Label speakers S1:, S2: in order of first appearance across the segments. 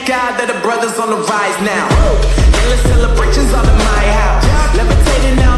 S1: thank God that the brothers on the rise now. Endless celebrations all in my house. Levitating now.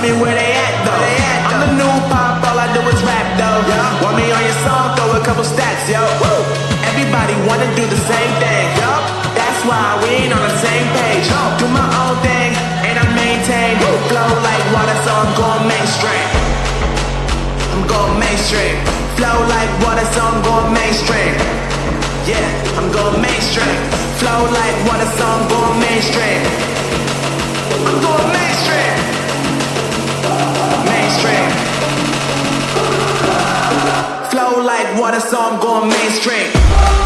S1: Me where they at though. they I'm the new pop, all I do is rap though. Want me on your song, throw a couple stats, yo. Woo. Everybody wanna do the same thing, yo. That's why we ain't on the same page. Do my own thing, and I maintain. Flow like water, so I'm going mainstream. I'm going mainstream. Flow like water, so water, so I'm going mainstream.